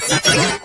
Thank you.